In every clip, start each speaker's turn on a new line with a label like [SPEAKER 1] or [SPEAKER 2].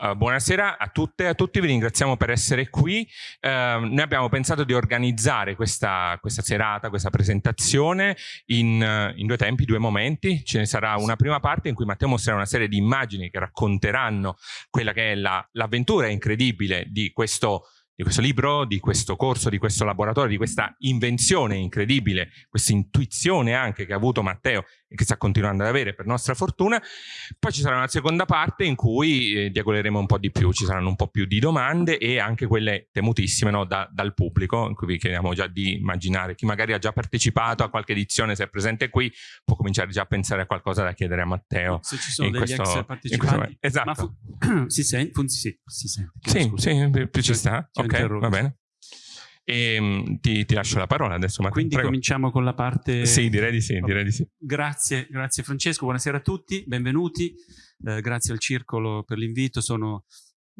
[SPEAKER 1] uh, buonasera a tutte e a tutti, vi ringraziamo per essere qui. Uh, noi abbiamo pensato di organizzare questa, questa serata, questa presentazione in, in, due tempi, due momenti. Ce ne sarà una prima parte in cui Matteo mostrerà una serie di immagini che racconteranno quella che è l'avventura la, incredibile di questo di questo libro, di questo corso, di questo laboratorio, di questa invenzione incredibile, questa intuizione anche che ha avuto Matteo e che sta continuando ad avere per nostra fortuna. Poi ci sarà una seconda parte in cui eh, diagoleremo un po' di più, ci saranno un po' più di domande e anche quelle temutissime no, da, dal pubblico, in cui vi chiediamo già di immaginare chi magari ha già partecipato a qualche edizione, se è presente qui, può cominciare già a pensare a qualcosa da chiedere a Matteo.
[SPEAKER 2] Se ci sono degli questo, ex partecipanti.
[SPEAKER 1] Esatto.
[SPEAKER 2] si, sente? Si sente.
[SPEAKER 1] Sì, sì, più ci sta. Ok, va bene. E, ehm, ti, ti, lascio la parola adesso. Matteo.
[SPEAKER 2] Quindi
[SPEAKER 1] Prego.
[SPEAKER 2] cominciamo con la parte...
[SPEAKER 1] Sì, direi di sì, direi di sì.
[SPEAKER 2] Grazie, grazie Francesco, buonasera a tutti, benvenuti. Eh, grazie al Circolo per l'invito, sono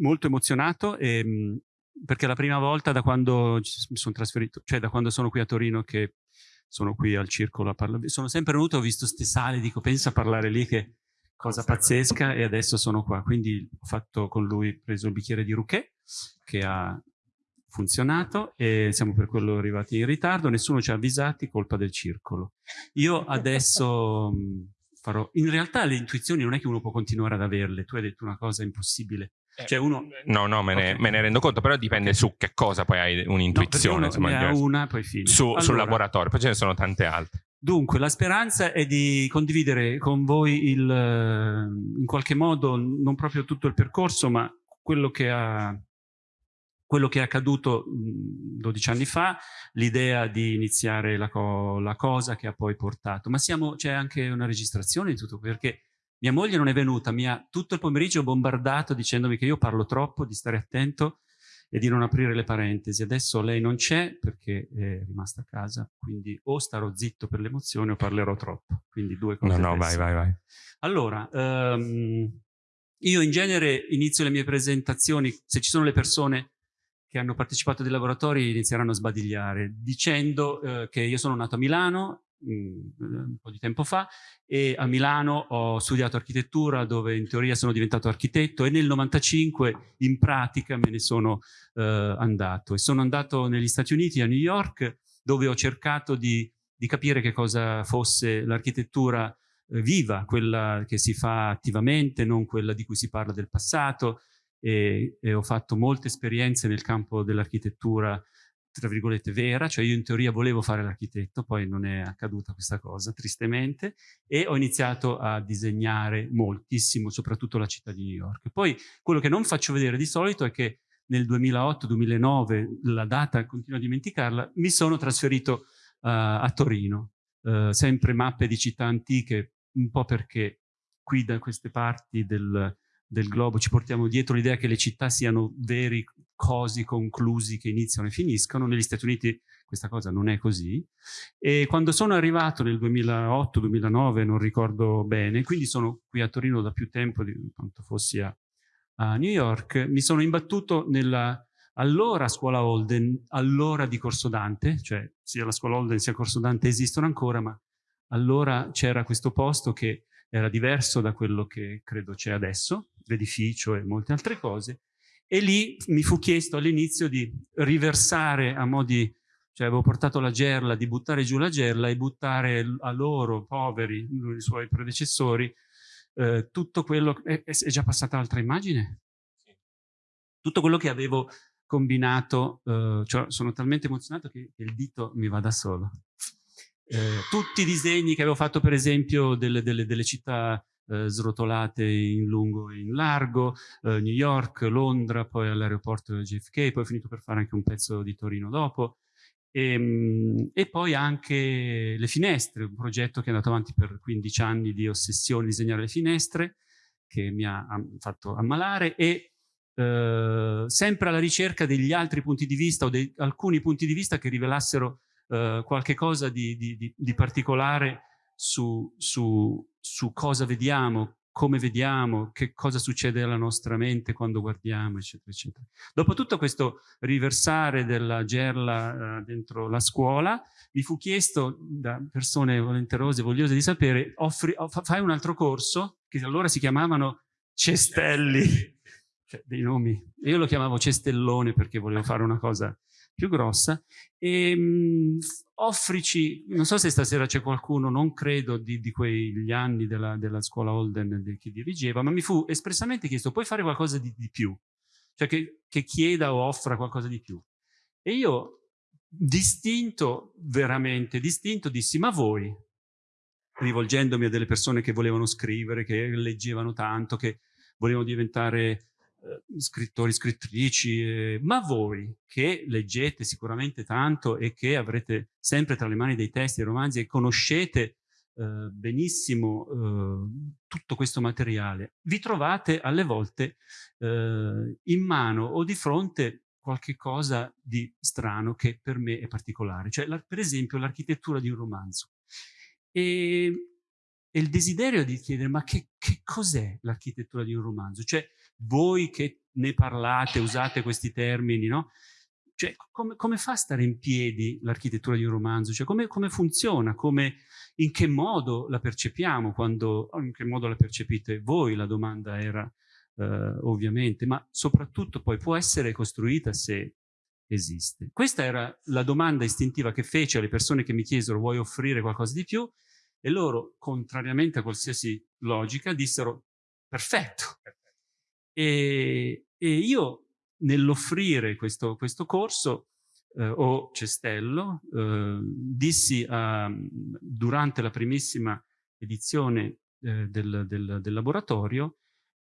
[SPEAKER 2] molto emozionato e, ehm, perché è la prima volta da quando mi sono trasferito, cioè da quando sono qui a Torino che sono qui al Circolo a parlare. Sono sempre venuto, ho visto ste sale, dico pensa a parlare lì che cosa pazzesca e adesso sono qua. Quindi ho fatto con lui, preso il bicchiere di Rouquet che ha funzionato e siamo per quello arrivati in ritardo, nessuno ci ha avvisati, colpa del circolo. Io adesso farò... In realtà le intuizioni non è che uno può continuare ad averle, tu hai detto una cosa impossibile.
[SPEAKER 1] Eh, cioè uno... No, no, me ne, okay. me ne rendo conto, però dipende okay. su che cosa poi hai un'intuizione.
[SPEAKER 2] No, ne ha una, poi fine.
[SPEAKER 1] Su, allora, sul laboratorio, poi ce ne sono tante altre.
[SPEAKER 2] Dunque, la speranza è di condividere con voi il, in qualche modo, non proprio tutto il percorso, ma quello che ha quello che è accaduto 12 anni fa, l'idea di iniziare la, co la, cosa che ha poi portato. Ma c'è anche una registrazione di tutto, perché mia moglie non è venuta, mi ha tutto il pomeriggio bombardato dicendomi che io parlo troppo, di stare attento e di non aprire le parentesi. Adesso lei non c'è perché è rimasta a casa, quindi o starò zitto per l'emozione o parlerò troppo. Quindi due cose.
[SPEAKER 1] No, no, vai, vai, vai.
[SPEAKER 2] Allora, um, io in genere inizio le mie presentazioni, se ci sono le persone che hanno partecipato ai laboratori inizieranno a sbadigliare, dicendo eh, che io sono nato a Milano mm, un po' di tempo fa e a Milano ho studiato architettura dove in teoria sono diventato architetto e nel 95 in pratica me ne sono eh, andato. E sono andato negli Stati Uniti a New York dove ho cercato di, di capire che cosa fosse l'architettura eh, viva, quella che si fa attivamente, non quella di cui si parla del passato, e, e ho fatto molte esperienze nel campo dell'architettura tra virgolette vera, cioè io in teoria volevo fare l'architetto, poi non è accaduta questa cosa, tristemente, e ho iniziato a disegnare moltissimo, soprattutto la città di New York. Poi quello che non faccio vedere di solito è che nel 2008-2009, la data continuo a dimenticarla, mi sono trasferito uh, a Torino, uh, sempre mappe di città antiche, un po' perché qui da queste parti del, del globo ci portiamo dietro l'idea che le città siano veri cosi conclusi che iniziano e finiscono. Negli Stati Uniti questa cosa non è così. E quando sono arrivato nel 2008-2009, non ricordo bene, quindi sono qui a Torino da più tempo di quanto fossi a, a New York, mi sono imbattuto nella allora scuola Holden, allora di Corso Dante, cioè sia la scuola Holden sia Corso Dante esistono ancora, ma allora c'era questo posto che era diverso da quello che credo c'è adesso, l'edificio e molte altre cose, e lì mi fu chiesto all'inizio di riversare a mo' di, cioè avevo portato la gerla, di buttare giù la gerla e buttare a loro, poveri, i suoi predecessori, eh, tutto quello, è, è, già passata l'altra immagine? Tutto quello che avevo combinato, eh, cioè sono talmente emozionato che il dito mi va da solo. Eh, tutti i disegni che avevo fatto per esempio delle, delle, delle città eh, srotolate in lungo e in largo, eh, New York, Londra, poi all'aeroporto JFK, poi ho finito per fare anche un pezzo di Torino dopo. E, ehm, e, poi anche le finestre, un progetto che è andato avanti per 15 anni di ossessione di disegnare le finestre, che mi ha fatto ammalare e eh, sempre alla ricerca degli altri punti di vista o di alcuni punti di vista che rivelassero eh, qualche cosa di, di, di, di particolare su, su, su, cosa vediamo, come vediamo, che cosa succede alla nostra mente quando guardiamo, eccetera, eccetera. Dopo tutto questo riversare della gerla uh, dentro la scuola, mi fu chiesto da persone volenterose, vogliose di sapere, offri, fai un altro corso, che allora si chiamavano cestelli, cioè dei nomi, io lo chiamavo Cestellone perché volevo fare una cosa più grossa, e mh, mm, offrici, non so se stasera c'è qualcuno, non credo di, di quegli anni della, della scuola Holden de, che dirigeva, ma mi fu espressamente chiesto, puoi fare qualcosa di, di più? Cioè che, che chieda o offra qualcosa di più. E io, distinto, veramente distinto, dissi, ma voi, rivolgendomi a delle persone che volevano scrivere, che leggevano tanto, che volevano diventare scrittori, scrittrici, eh, ma voi che leggete sicuramente tanto e che avrete sempre tra le mani dei testi e romanzi e conoscete eh, benissimo eh, tutto questo materiale, vi trovate alle volte eh, in mano o di fronte qualche cosa di strano che per me è particolare, cioè per esempio l'architettura di un romanzo. E, e, il desiderio di chiedere ma che, che cos'è l'architettura di un romanzo? Cioè voi che ne parlate, usate questi termini, no? Cioè, come, come, fa a stare in piedi l'architettura di un romanzo? Cioè, come, come, funziona? Come, in che modo la percepiamo? Quando, in che modo la percepite voi? La domanda era eh, ovviamente, ma soprattutto poi può essere costruita se esiste. Questa era la domanda istintiva che fece alle persone che mi chiesero vuoi offrire qualcosa di più? E loro, contrariamente a qualsiasi logica, dissero perfetto. E, e io nell'offrire questo, questo, corso eh, o cestello eh, dissi a, durante la primissima edizione eh, del, del, del laboratorio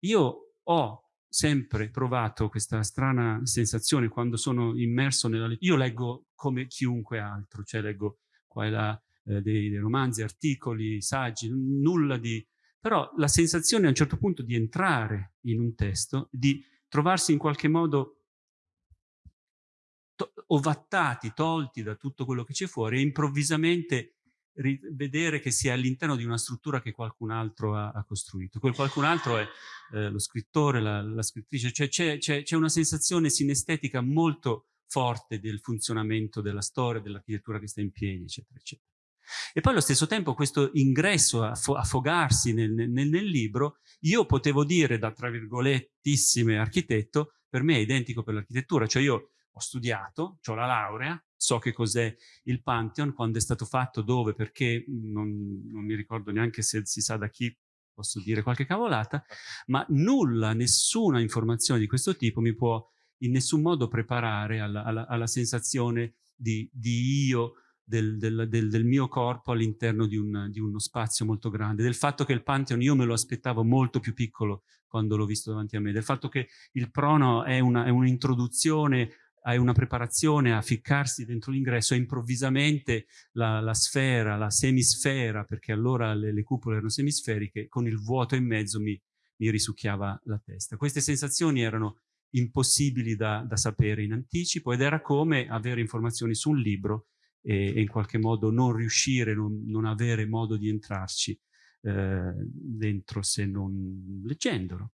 [SPEAKER 2] io ho sempre provato questa strana sensazione quando sono immerso nella lettura. Io leggo come chiunque altro, cioè leggo qua e là eh, dei, dei, romanzi, articoli, saggi, nulla di... Però la sensazione a un certo punto di entrare in un testo, di trovarsi in qualche modo to ovattati, tolti da tutto quello che c'è fuori e improvvisamente vedere che si è all'interno di una struttura che qualcun altro ha, ha costruito. Quel qualcun altro è eh, lo scrittore, la, la scrittrice, cioè c'è una sensazione sinestetica molto forte del funzionamento della storia, dell'architettura che sta in piedi, eccetera, eccetera. E poi allo stesso tempo questo ingresso a affogarsi nel, nel, nel, libro, io potevo dire da tra virgolettissime architetto, per me è identico per l'architettura, cioè io ho studiato, ho la laurea, so che cos'è il Pantheon, quando è stato fatto, dove, perché, non, non mi ricordo neanche se si sa da chi posso dire qualche cavolata, ma nulla, nessuna informazione di questo tipo mi può in nessun modo preparare alla, alla, alla sensazione di, di io, del, del, del, del, mio corpo all'interno di, un, di, uno spazio molto grande, del fatto che il Pantheon io me lo aspettavo molto più piccolo quando l'ho visto davanti a me, del fatto che il prono è un'introduzione un hai una preparazione a ficcarsi dentro l'ingresso e improvvisamente la, la, sfera, la semisfera, perché allora le, le, cupole erano semisferiche, con il vuoto in mezzo mi, mi risucchiava la testa. Queste sensazioni erano impossibili da, da, sapere in anticipo ed era come avere informazioni su un libro e, e in qualche modo non riuscire, non, non avere modo di entrarci eh, dentro se non leggendolo.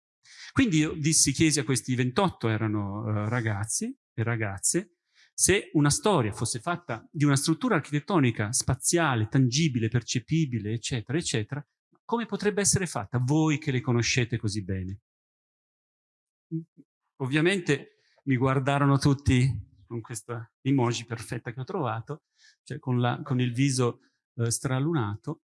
[SPEAKER 2] Quindi io dissi, chiesi a questi 28, erano uh, ragazzi e ragazze, se una storia fosse fatta di una struttura architettonica spaziale, tangibile, percepibile, eccetera, eccetera, come potrebbe essere fatta? Voi che le conoscete così bene. Ovviamente mi guardarono tutti con questa emoji perfetta che ho trovato, cioè con, la, con il viso eh, stralunato,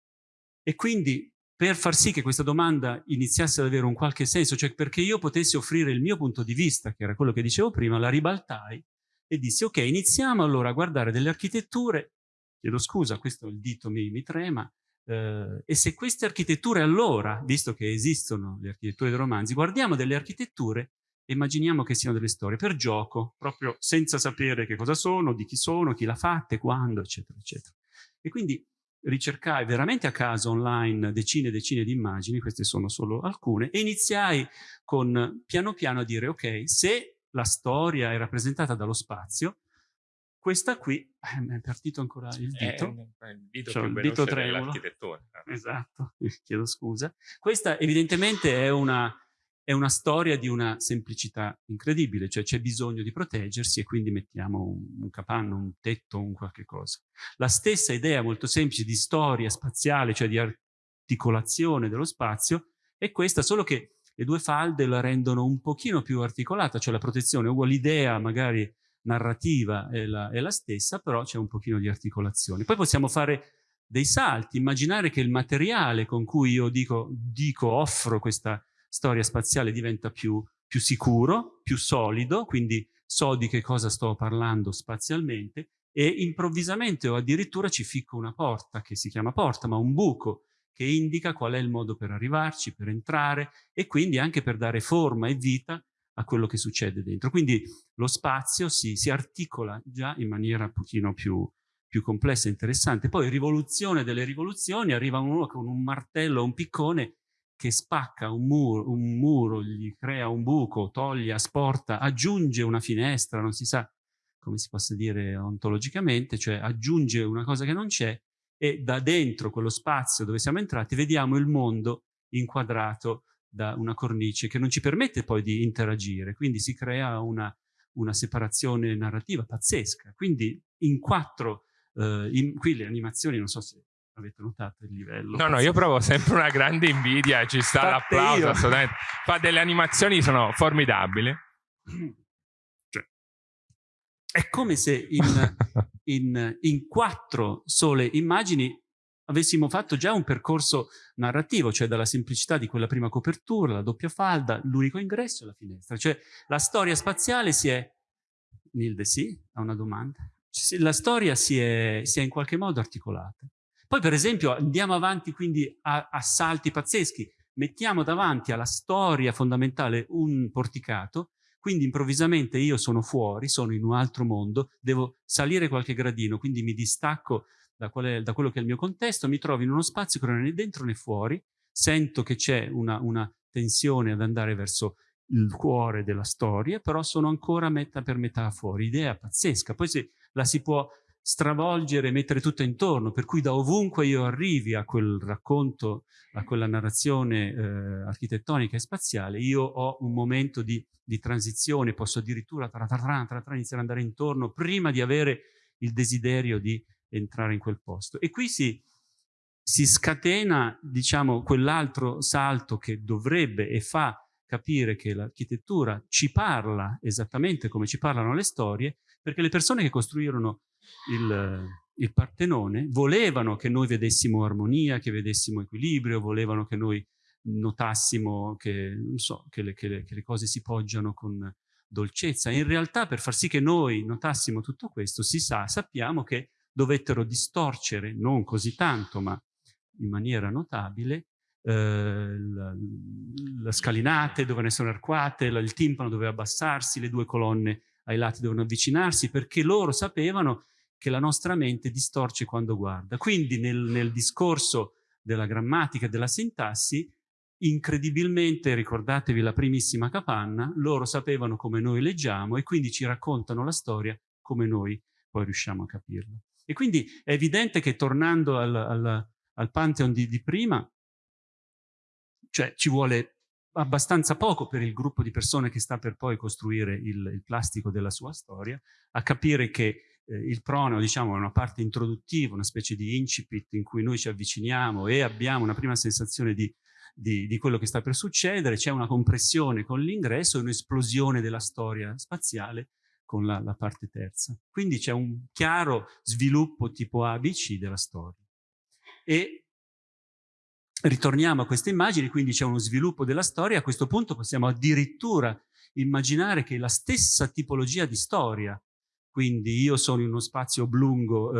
[SPEAKER 2] e quindi per far sì che questa domanda iniziasse ad avere un qualche senso, cioè perché io potessi offrire il mio punto di vista, che era quello che dicevo prima, la ribaltai e dissi ok, iniziamo allora a guardare delle architetture, chiedo scusa, questo il dito mi, mi trema, eh, e se queste architetture allora, visto che esistono le architetture dei romanzi, guardiamo delle architetture immaginiamo che siano delle storie per gioco, proprio senza sapere che cosa sono, di chi sono, chi l'ha fatte, quando, eccetera, eccetera. E quindi ricercai veramente a caso online decine e decine di immagini, queste sono solo alcune, e iniziai con piano piano a dire ok, se la storia è rappresentata dallo spazio, questa qui, eh, mi è partito ancora il dito,
[SPEAKER 1] è il dito, cioè, il dito tremulo,
[SPEAKER 2] esatto, chiedo scusa, questa evidentemente è una è una storia di una semplicità incredibile, cioè c'è bisogno di proteggersi e quindi mettiamo un, un, capanno, un tetto, un qualche cosa. La stessa idea molto semplice di storia spaziale, cioè di articolazione dello spazio, è questa, solo che le due falde la rendono un pochino più articolata, cioè la protezione, l'idea magari narrativa è la, è la stessa, però c'è un pochino di articolazione. Poi possiamo fare dei salti, immaginare che il materiale con cui io dico, dico offro questa storia spaziale diventa più, più sicuro, più solido, quindi so di che cosa sto parlando spazialmente e improvvisamente o addirittura ci ficco una porta che si chiama porta, ma un buco che indica qual è il modo per arrivarci, per entrare e quindi anche per dare forma e vita a quello che succede dentro. Quindi lo spazio si, si articola già in maniera un pochino più, più complessa e interessante. Poi rivoluzione delle rivoluzioni, arriva uno con un martello, un piccone che spacca un muro, un muro, gli crea un buco, toglie, asporta, aggiunge una finestra, non si sa come si possa dire ontologicamente, cioè aggiunge una cosa che non c'è e da dentro quello spazio dove siamo entrati vediamo il mondo inquadrato da una cornice che non ci permette poi di interagire, quindi si crea una, una separazione narrativa pazzesca. Quindi in quattro, eh, in, qui le animazioni, non so se avete notato il livello.
[SPEAKER 1] No, no, io provo sempre una grande invidia, ci sta l'applauso, assolutamente. Fa delle animazioni, sono formidabili.
[SPEAKER 2] Cioè, è come se in, in, in quattro sole immagini avessimo fatto già un percorso narrativo, cioè dalla semplicità di quella prima copertura, la doppia falda, l'unico ingresso e la finestra. Cioè la storia spaziale si è... Nilde, sì? Ha una domanda? La storia si è, si è in qualche modo articolata. Poi per esempio andiamo avanti quindi a, a salti pazzeschi, mettiamo davanti alla storia fondamentale un porticato, quindi improvvisamente io sono fuori, sono in un altro mondo, devo salire qualche gradino, quindi mi distacco da, è, da quello che è il mio contesto, mi trovo in uno spazio che non è né dentro né fuori, sento che c'è una, una tensione ad andare verso il cuore della storia, però sono ancora metà per metà fuori, idea pazzesca. Poi se la si può stravolgere mettere tutto intorno, per cui da ovunque io arrivi a quel racconto, a quella narrazione eh, architettonica e spaziale, io ho un momento di, di transizione, posso addirittura tra, tra, tra, tra, tra, iniziare ad andare intorno prima di avere il desiderio di entrare in quel posto. E qui si, si scatena, diciamo, quell'altro salto che dovrebbe e fa capire che l'architettura ci parla esattamente come ci parlano le storie, perché le persone che costruirono il, il Partenone volevano che noi vedessimo armonia, che vedessimo equilibrio, volevano che noi notassimo che, so, che, le, che, le, che le cose si poggiano con dolcezza. In realtà per far sì che noi notassimo tutto questo, si sa, sappiamo che dovettero distorcere, non così tanto, ma in maniera notabile, eh, le scalinate dovevano essere arcuate, il timpano doveva abbassarsi, le due colonne ai lati dovevano avvicinarsi, perché loro sapevano che la nostra mente distorce quando guarda. Quindi nel, nel discorso della grammatica e della sintassi, incredibilmente, ricordatevi la primissima capanna, loro sapevano come noi leggiamo e quindi ci raccontano la storia come noi poi riusciamo a capirla. E quindi è evidente che tornando al, al, al Pantheon di, di prima, cioè ci vuole abbastanza poco per il gruppo di persone che sta per poi costruire il, il plastico della sua storia, a capire che eh, il prono diciamo, è una parte introduttiva, una specie di incipit in cui noi ci avviciniamo e abbiamo una prima sensazione di, di, di quello che sta per succedere, c'è una compressione con l'ingresso e un'esplosione della storia spaziale con la, la parte terza. Quindi c'è un chiaro sviluppo tipo ABC della storia. E ritorniamo a queste immagini, quindi c'è uno sviluppo della storia, a questo punto possiamo addirittura immaginare che la stessa tipologia di storia, quindi io sono in uno spazio oblungo,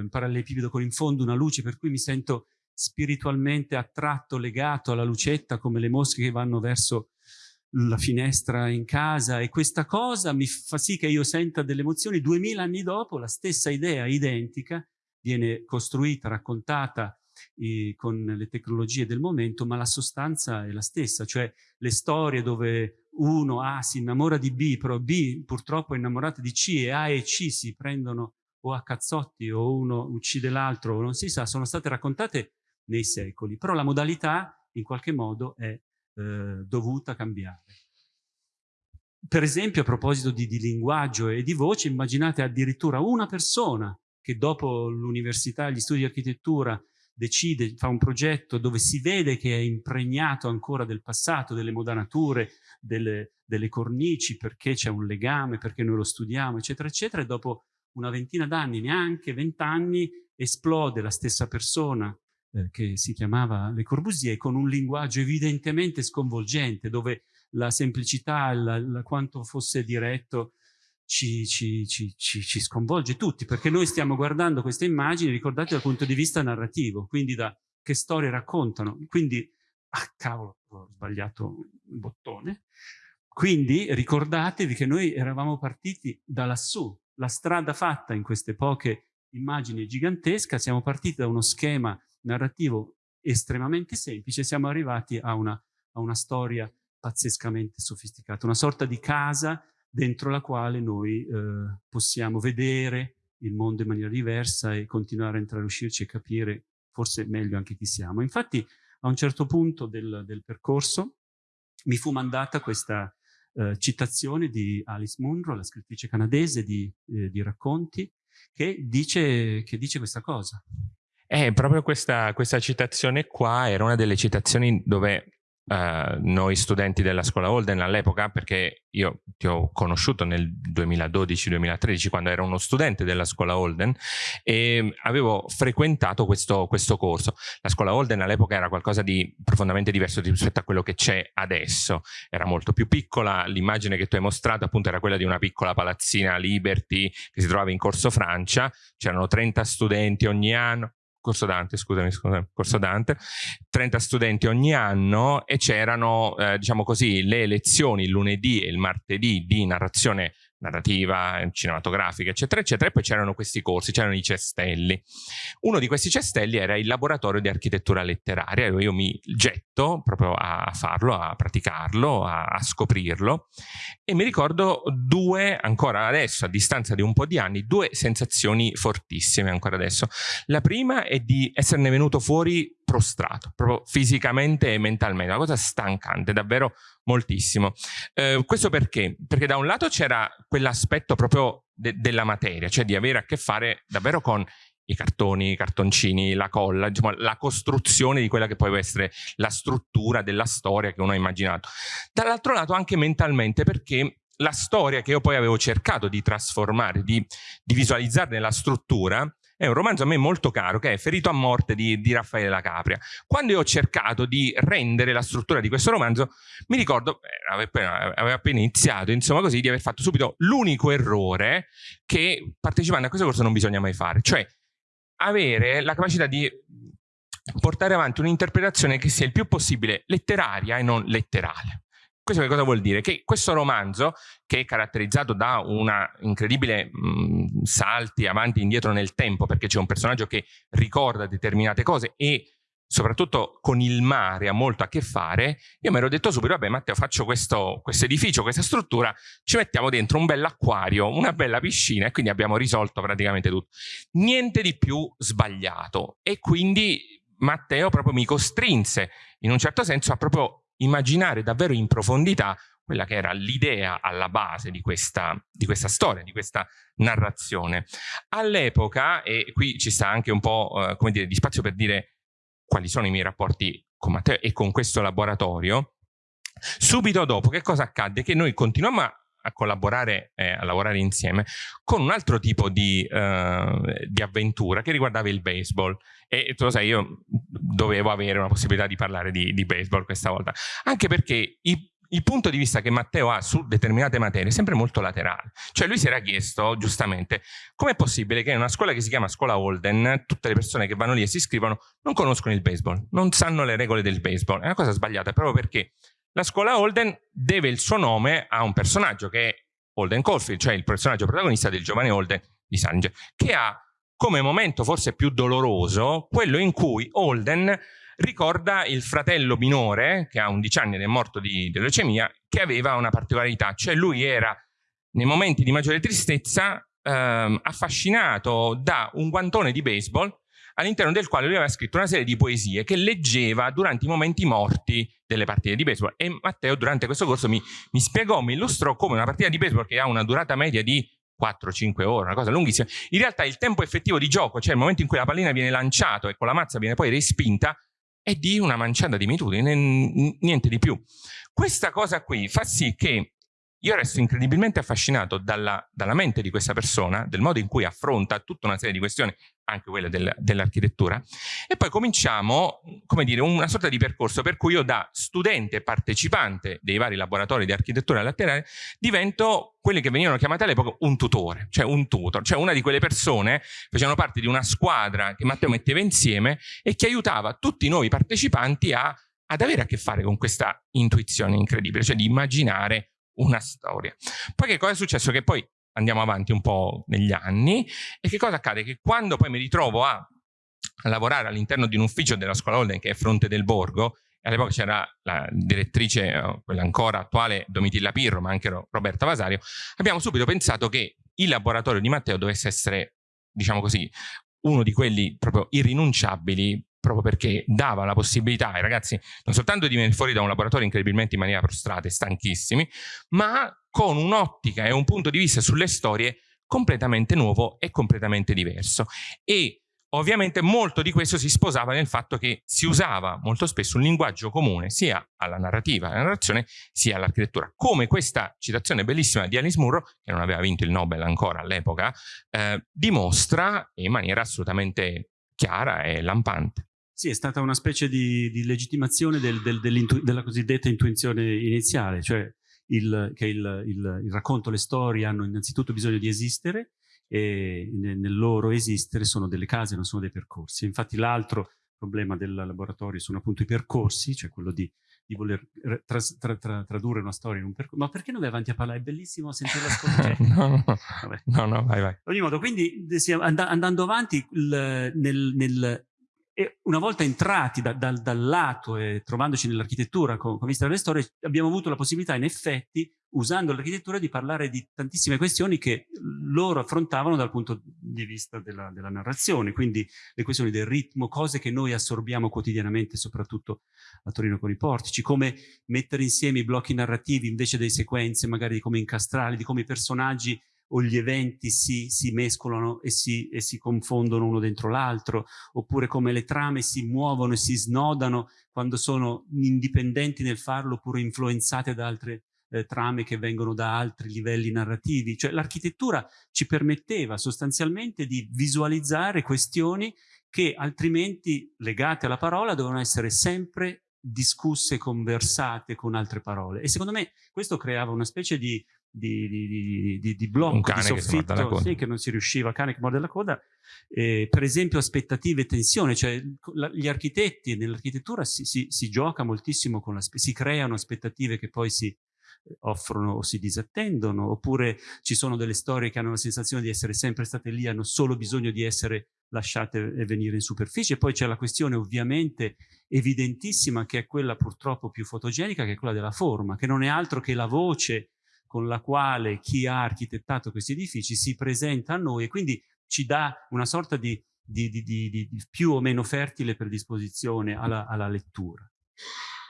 [SPEAKER 2] eh, parallelepipedo con in fondo una luce, per cui mi sento spiritualmente attratto, legato alla lucetta, come le mosche che vanno verso la finestra in casa e questa cosa mi fa sì che io senta delle emozioni. Duemila anni dopo la stessa idea identica viene costruita, raccontata eh, con le tecnologie del momento, ma la sostanza è la stessa, cioè le storie dove uno A si innamora di B, però B purtroppo è innamorato di C e A e C si prendono o a cazzotti o uno uccide l'altro non si sa, sono state raccontate nei secoli, però la modalità in qualche modo è eh, dovuta cambiare. Per esempio, a proposito di, di linguaggio e di voce, immaginate addirittura una persona che dopo l'università e gli studi di architettura decide, fa un progetto dove si vede che è impregnato ancora del passato, delle modanature, delle, delle cornici, perché c'è un legame, perché noi lo studiamo, eccetera, eccetera, e dopo una ventina d'anni, neanche vent'anni, esplode la stessa persona eh, che si chiamava Le Corbusier con un linguaggio evidentemente sconvolgente, dove la semplicità, la, la, quanto fosse diretto, ci, ci, ci, ci, sconvolge tutti, perché noi stiamo guardando queste immagini, ricordate, dal punto di vista narrativo, quindi da che storie raccontano. Quindi, ah cavolo, ho sbagliato il bottone. Quindi ricordatevi che noi eravamo partiti da lassù, la strada fatta in queste poche immagini gigantesca, siamo partiti da uno schema narrativo estremamente semplice, siamo arrivati a una, a una storia pazzescamente sofisticata, una sorta di casa dentro la quale noi eh, possiamo vedere il mondo in maniera diversa e continuare a entrare e uscirci e capire forse meglio anche chi siamo. Infatti a un certo punto del, del percorso mi fu mandata questa eh, citazione di Alice Munro, la scrittrice canadese di, eh, di racconti, che dice, che dice questa cosa.
[SPEAKER 1] Eh, proprio questa, questa citazione qua era una delle citazioni dove Uh, noi studenti della scuola Holden all'epoca, perché io ti ho conosciuto nel 2012-2013 quando ero uno studente della scuola Holden e avevo frequentato questo, questo corso. La scuola Holden all'epoca era qualcosa di profondamente diverso rispetto a quello che c'è adesso. Era molto più piccola, l'immagine che tu hai mostrato appunto era quella di una piccola palazzina Liberty che si trovava in Corso Francia, c'erano 30 studenti ogni anno, Corso Dante, scusami, scusami, Corso Dante, 30 studenti ogni anno e c'erano, eh, diciamo così, le lezioni il lunedì e il martedì di narrazione narrativa, cinematografica, eccetera, eccetera, e poi c'erano questi corsi, c'erano i cestelli. Uno di questi cestelli era il laboratorio di architettura letteraria, io mi getto proprio a farlo, a praticarlo, a, a scoprirlo, e mi ricordo due, ancora adesso, a distanza di un po' di anni, due sensazioni fortissime ancora adesso. La prima è di esserne venuto fuori prostrato, proprio fisicamente e mentalmente, una cosa stancante, davvero moltissimo. Eh, questo perché? Perché da un lato c'era quell'aspetto proprio de della materia, cioè di avere a che fare davvero con i cartoni, i cartoncini, la colla, diciamo, la costruzione di quella che poi può essere la struttura della storia che uno ha immaginato. Dall'altro lato anche mentalmente perché la storia che io poi avevo cercato di trasformare, di, di visualizzare nella struttura, è un romanzo a me molto caro che è Ferito a morte di, di Raffaele La Capria. Quando io ho cercato di rendere la struttura di questo romanzo, mi ricordo, eh, avevo appena, appena iniziato, insomma così, di aver fatto subito l'unico errore che partecipando a questo corso non bisogna mai fare, cioè avere la capacità di portare avanti un'interpretazione che sia il più possibile letteraria e non letterale. Questo che cosa vuol dire? Che questo romanzo, che è caratterizzato da una incredibile mh, salti avanti e indietro nel tempo, perché c'è un personaggio che ricorda determinate cose e soprattutto con il mare ha molto a che fare, io mi ero detto subito, vabbè Matteo faccio questo, questo edificio, questa struttura, ci mettiamo dentro un bel acquario, una bella piscina e quindi abbiamo risolto praticamente tutto. Niente di più sbagliato e quindi Matteo proprio mi costrinse in un certo senso a proprio immaginare davvero in profondità quella che era l'idea alla base di questa, di questa, storia, di questa narrazione. All'epoca, e qui ci sta anche un po' eh, come dire, di spazio per dire quali sono i miei rapporti con Matteo e con questo laboratorio, subito dopo che cosa accadde? Che noi continuiamo a a collaborare e a lavorare insieme con un altro tipo di, uh, di, avventura che riguardava il baseball e tu lo sai io dovevo avere una possibilità di parlare di, di baseball questa volta anche perché i, il punto di vista che Matteo ha su determinate materie è sempre molto laterale. Cioè lui si era chiesto, giustamente, com'è possibile che in una scuola che si chiama scuola Holden, tutte le persone che vanno lì e si iscrivono non conoscono il baseball, non sanno le regole del baseball. È una cosa sbagliata, proprio perché la scuola Holden deve il suo nome a un personaggio che è Holden Caulfield, cioè il personaggio protagonista del giovane Holden di Sange, che ha come momento forse più doloroso quello in cui Holden ricorda il fratello minore, che ha 11 anni ed è morto di, di leucemia, che aveva una particolarità, cioè lui era nei momenti di maggiore tristezza ehm, affascinato da un guantone di baseball all'interno del quale lui aveva scritto una serie di poesie che leggeva durante i momenti morti delle partite di baseball e Matteo durante questo corso mi, mi spiegò, mi illustrò come una partita di baseball che ha una durata media di 4-5 ore, una cosa lunghissima. In realtà il tempo effettivo di gioco, cioè il momento in cui la pallina viene lanciata e con la mazza viene poi respinta, è di una manciata di minuti, niente di più. Questa cosa qui fa sì che io resto incredibilmente affascinato dalla, dalla, mente di questa persona, del modo in cui affronta tutta una serie di questioni, anche quelle del, dell'architettura, e poi cominciamo, come dire, una sorta di percorso per cui io da studente partecipante dei vari laboratori di architettura laterale divento quelli che venivano chiamati all'epoca un tutore, cioè un tutor, cioè una di quelle persone che facevano parte di una squadra che Matteo metteva insieme e che aiutava tutti noi partecipanti a, ad avere a che fare con questa intuizione incredibile, cioè di immaginare una storia. Poi che cosa è successo? Che poi andiamo avanti un po' negli anni e che cosa accade? Che quando poi mi ritrovo a, lavorare all'interno di un ufficio della scuola Holden che è Fronte del Borgo, all'epoca c'era la direttrice, eh, quella ancora attuale, Domitilla Pirro, ma anche Roberta Vasario, abbiamo subito pensato che il laboratorio di Matteo dovesse essere, diciamo così, uno di quelli proprio irrinunciabili proprio perché dava la possibilità ai ragazzi non soltanto di venire fuori da un laboratorio incredibilmente in maniera prostrata e stanchissimi, ma con un'ottica e un punto di vista sulle storie completamente nuovo e completamente diverso. E ovviamente molto di questo si sposava nel fatto che si usava molto spesso un linguaggio comune sia alla narrativa, alla narrazione, sia all'architettura. Come questa citazione bellissima di Alice Murrow, che non aveva vinto il Nobel ancora all'epoca, eh, dimostra in maniera assolutamente chiara e lampante.
[SPEAKER 2] Sì, è stata una specie di, di legittimazione del, del, della cosiddetta intuizione iniziale, cioè il, che il, il, il, racconto, le storie hanno innanzitutto bisogno di esistere e nel loro esistere sono delle case, non sono dei percorsi. Infatti l'altro problema del laboratorio sono appunto i percorsi, cioè quello di, di voler tra, tra, tra, tradurre una storia in un percorso. Ma perché non vai avanti a parlare? È bellissimo sentire la
[SPEAKER 1] no, no, no, no, vai, vai.
[SPEAKER 2] Ad ogni modo, quindi andando avanti nel, nel e una volta entrati da, da, dal lato e trovandoci nell'architettura con, con vista delle storie, abbiamo avuto la possibilità in effetti, usando l'architettura, di parlare di tantissime questioni che loro affrontavano dal punto di vista della, della, narrazione, quindi le questioni del ritmo, cose che noi assorbiamo quotidianamente, soprattutto a Torino con i portici, come mettere insieme i blocchi narrativi invece delle sequenze, magari di come incastrarli, di come i personaggi o gli eventi si, si mescolano e si, e si, confondono uno dentro l'altro, oppure come le trame si muovono e si snodano quando sono indipendenti nel farlo oppure influenzate da altre eh, trame che vengono da altri livelli narrativi. Cioè l'architettura ci permetteva sostanzialmente di visualizzare questioni che altrimenti legate alla parola dovevano essere sempre discusse, conversate con altre parole. E secondo me questo creava una specie di di, di, di, di blocco, di soffitto, che, sì, che non si riusciva, cane che morde la coda, eh, per esempio aspettative e tensione, cioè la, gli architetti nell'architettura si, si, si, gioca moltissimo con la, si creano aspettative che poi si eh, offrono o si disattendono, oppure ci sono delle storie che hanno la sensazione di essere sempre state lì, hanno solo bisogno di essere lasciate venire in superficie, poi c'è la questione ovviamente evidentissima che è quella purtroppo più fotogenica, che è quella della forma, che non è altro che la voce con la quale chi ha architettato questi edifici si presenta a noi e quindi ci dà una sorta di, di, di, di più o meno fertile predisposizione alla, alla lettura.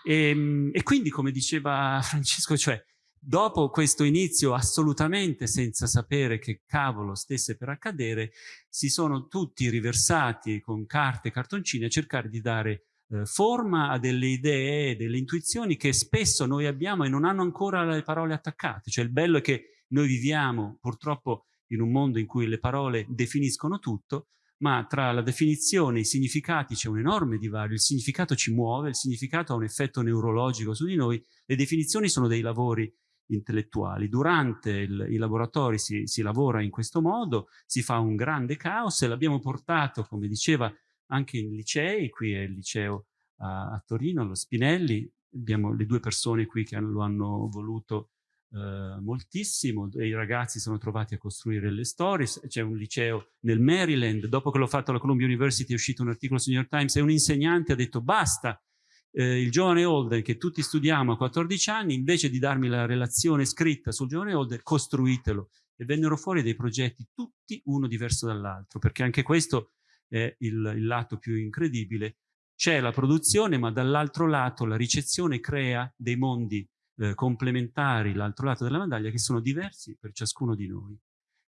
[SPEAKER 2] E, ehm, e, quindi, come diceva Francesco, cioè, dopo questo inizio assolutamente senza sapere che cavolo stesse per accadere, si sono tutti riversati con carte e cartoncini a cercare di dare eh, forma a delle idee, delle intuizioni che spesso noi abbiamo e non hanno ancora le parole attaccate. Cioè il bello è che noi viviamo purtroppo in un mondo in cui le parole definiscono tutto, ma tra la definizione e i significati c'è un enorme divario, il significato ci muove, il significato ha un effetto neurologico su di noi, le definizioni sono dei lavori intellettuali. Durante il, i laboratori si, si lavora in questo modo, si fa un grande caos e l'abbiamo portato, come diceva anche in licei, qui è il liceo a, a Torino, allo Spinelli, abbiamo le due persone qui che hanno, lo hanno voluto eh, moltissimo, i ragazzi sono trovati a costruire le storie, c'è un liceo nel Maryland, dopo che l'ho fatto alla Columbia University è uscito un articolo sul New York Times e un insegnante ha detto basta, eh, il giovane Holden che tutti studiamo a 14 anni, invece di darmi la relazione scritta sul giovane Holden, costruitelo. E vennero fuori dei progetti tutti uno diverso dall'altro, perché anche questo è il, il lato più incredibile, c'è la produzione ma dall'altro lato la ricezione crea dei mondi eh, complementari, l'altro lato della medaglia, che sono diversi per ciascuno di noi.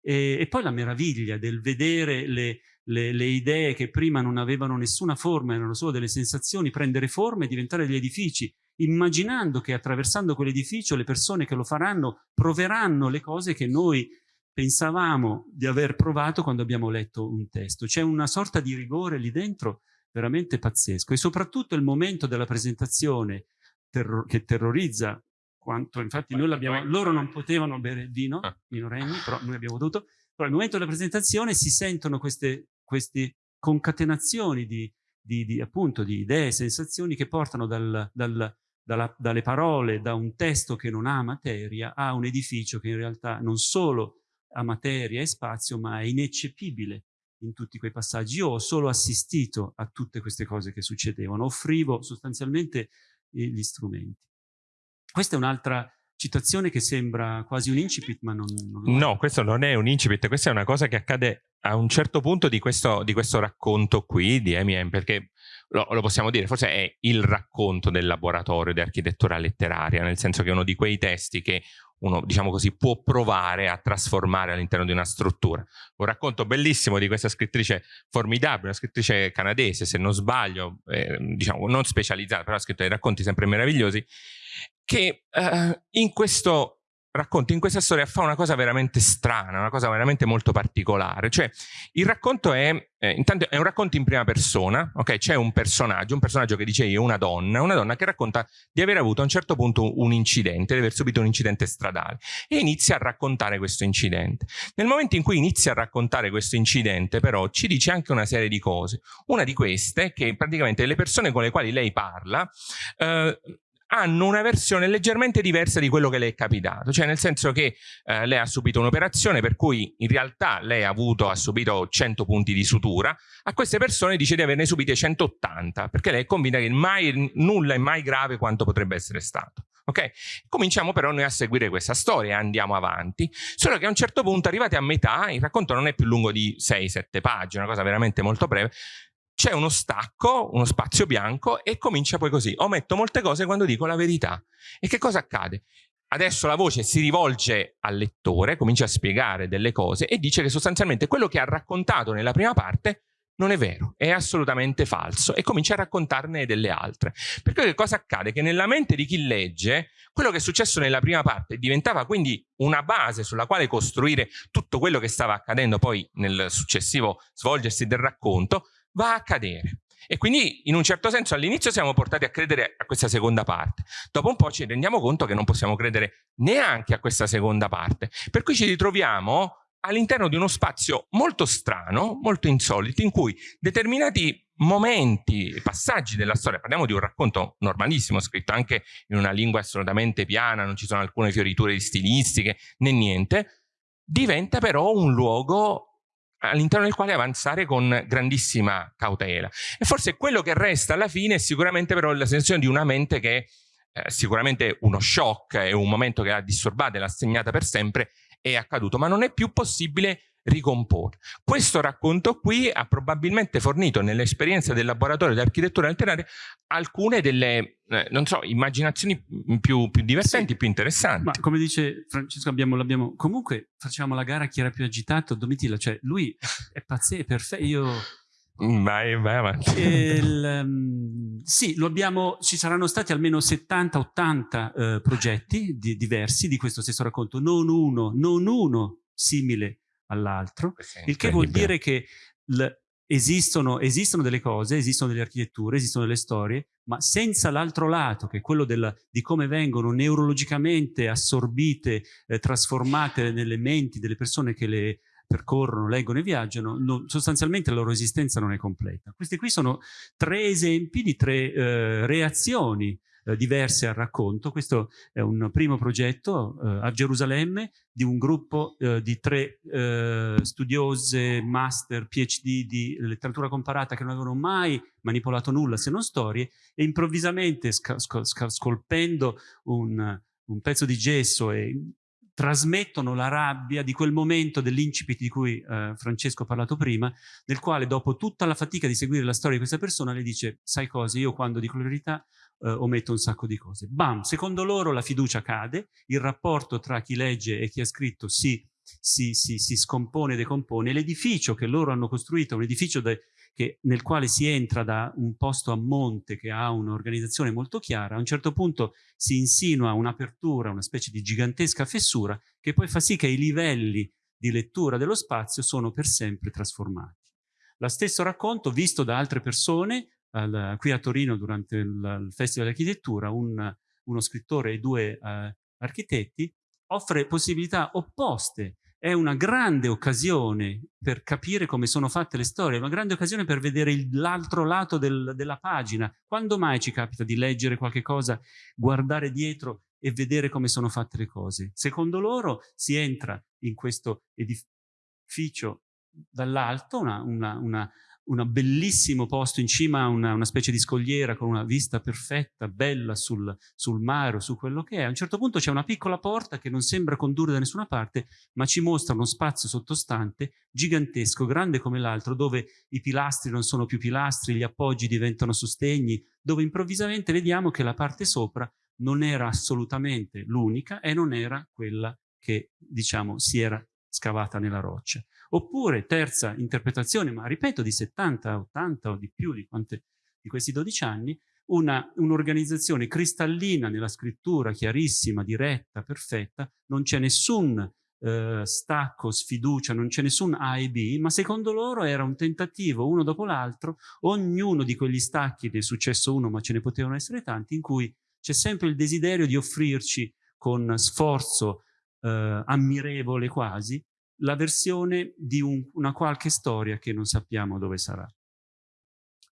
[SPEAKER 2] e, e poi la meraviglia del vedere le, le, le, idee che prima non avevano nessuna forma, erano solo delle sensazioni, prendere forma e diventare degli edifici, immaginando che attraversando quell'edificio le persone che lo faranno proveranno le cose che noi pensavamo di aver provato quando abbiamo letto un testo. C'è una sorta di rigore lì dentro veramente pazzesco e soprattutto il momento della presentazione terro che terrorizza quanto infatti noi l'abbiamo, loro non potevano bere vino, ah. minorenni, però noi abbiamo dovuto, però al momento della presentazione si sentono queste, queste concatenazioni di, di, di, appunto, di idee, sensazioni che portano dal, dal, dalla, dalle parole, da un testo che non ha materia, a un edificio che in realtà non solo ha materia e spazio, ma è ineccepibile in tutti quei passaggi. Io ho solo assistito a tutte queste cose che succedevano, offrivo sostanzialmente eh, gli strumenti. Questa è un'altra citazione che sembra quasi un incipit, ma non, non
[SPEAKER 1] No, questo non è un incipit, questa è una cosa che accade a un certo punto di questo, di questo racconto qui di M.M., perché lo, lo, possiamo dire, forse è il racconto del laboratorio di architettura letteraria, nel senso che è uno di quei testi che uno, diciamo così, può provare a trasformare all'interno di una struttura. Un racconto bellissimo di questa scrittrice formidabile, una scrittrice canadese, se non sbaglio, eh, diciamo non specializzata, però ha scritto dei racconti sempre meravigliosi, che eh, in questo racconto in questa storia fa una cosa veramente strana, una cosa veramente molto particolare. Cioè, il racconto è, eh, intanto è un racconto in prima persona, ok? C'è un personaggio, un personaggio che dice io, una donna, una donna che racconta di aver avuto a un certo punto un incidente, di aver subito un incidente stradale e inizia a raccontare questo incidente. Nel momento in cui inizia a raccontare questo incidente, però, ci dice anche una serie di cose. Una di queste è che praticamente le persone con le quali lei parla eh, hanno una versione leggermente diversa di quello che le è capitato, cioè nel senso che eh, lei ha subito un'operazione per cui in realtà lei ha, avuto, ha subito 100 punti di sutura, a queste persone dice di averne subite 180, perché lei è convinta che mai, nulla è mai grave quanto potrebbe essere stato. Okay? Cominciamo però noi a seguire questa storia andiamo avanti, solo che a un certo punto arrivati a metà, il racconto non è più lungo di 6-7 pagine, una cosa veramente molto breve, c'è uno stacco, uno spazio bianco e comincia poi così. Ometto molte cose quando dico la verità. E che cosa accade? Adesso la voce si rivolge al lettore, comincia a spiegare delle cose e dice che sostanzialmente quello che ha raccontato nella prima parte non è vero, è assolutamente falso e comincia a raccontarne delle altre. Perché che cosa accade? Che nella mente di chi legge, quello che è successo nella prima parte diventava quindi una base sulla quale costruire tutto quello che stava accadendo poi nel successivo svolgersi del racconto, va a cadere. E quindi in un certo senso all'inizio siamo portati a credere a questa seconda parte, dopo un po' ci rendiamo conto che non possiamo credere neanche a questa seconda parte, per cui ci ritroviamo all'interno di uno spazio molto strano, molto insolito, in cui determinati momenti, passaggi della storia, parliamo di un racconto normalissimo, scritto anche in una lingua assolutamente piana, non ci sono alcune fioriture stilistiche né niente, diventa però un luogo all'interno del quale avanzare con grandissima cautela. E forse quello che resta alla fine è sicuramente però la sensazione di una mente che eh, sicuramente uno shock, è un momento che l'ha disturbata e l'ha segnata per sempre, è accaduto, ma non è più possibile ricomporre. Questo racconto qui ha probabilmente fornito nell'esperienza del laboratorio di architettura letteraria alcune delle, eh, non so, immaginazioni più, più divertenti, sì. più interessanti.
[SPEAKER 2] Ma come dice Francesco, abbiamo, l'abbiamo comunque facciamo la gara chi era più agitato, Domitilla, cioè lui è pazzesco, è perfetto, io...
[SPEAKER 1] Mm, vai, vai avanti.
[SPEAKER 2] Il, um, sì, lo abbiamo, ci saranno stati almeno 70-80 uh, progetti di, diversi di questo stesso racconto, non uno, non uno simile all'altro, il che vuol dire che esistono, esistono, delle cose, esistono delle architetture, esistono delle storie, ma senza l'altro lato, che è quello della, di come vengono neurologicamente assorbite, eh, trasformate nelle menti delle persone che le percorrono, leggono e viaggiano, non, sostanzialmente la loro esistenza non è completa. Questi qui sono tre esempi di tre eh, reazioni diverse al racconto. Questo è un primo progetto eh, a Gerusalemme di un gruppo eh, di tre eh, studiose, master, PhD di letteratura comparata che non avevano mai manipolato nulla se non storie e improvvisamente scolpendo un, un pezzo di gesso e trasmettono la rabbia di quel momento dell'incipit di cui eh, Francesco ha parlato prima, nel quale dopo tutta la fatica di seguire la storia di questa persona le dice, sai cosa, io quando dico la verità eh, ometto un sacco di cose. Bam, secondo loro la fiducia cade, il rapporto tra chi legge e chi ha scritto si si, si, si scompone decompone. L'edificio che loro hanno costruito, un edificio che, nel quale si entra da un posto a monte che ha un'organizzazione molto chiara, a un certo punto si insinua un'apertura, una specie di gigantesca fessura che poi fa sì che i livelli di lettura dello spazio sono per sempre trasformati. Lo stesso racconto visto da altre persone, al, qui a Torino durante il, il Festival di Architettura, un, uno scrittore e due uh, architetti, offre possibilità opposte è una grande occasione per capire come sono fatte le storie, una grande occasione per vedere l'altro lato del, della pagina. Quando mai ci capita di leggere qualche cosa, guardare dietro e vedere come sono fatte le cose? Secondo loro si entra in questo edificio dall'alto, una, una, una un bellissimo posto in cima a una, una, specie di scogliera con una vista perfetta, bella sul, sul mare o su quello che è. A un certo punto c'è una piccola porta che non sembra condurre da nessuna parte, ma ci mostra uno spazio sottostante gigantesco, grande come l'altro, dove i pilastri non sono più pilastri, gli appoggi diventano sostegni, dove improvvisamente vediamo che la parte sopra non era assolutamente l'unica e non era quella che, diciamo, si era scavata nella roccia. Oppure, terza interpretazione, ma ripeto di 70, 80 o di più di, quante, di questi 12 anni, un'organizzazione un cristallina nella scrittura, chiarissima, diretta, perfetta, non c'è nessun eh, stacco, sfiducia, non c'è nessun A e B, ma secondo loro era un tentativo, uno dopo l'altro, ognuno di quegli stacchi, ne è successo uno ma ce ne potevano essere tanti, in cui c'è sempre il desiderio di offrirci con sforzo eh, ammirevole quasi, la versione di un, una qualche storia che non sappiamo dove sarà.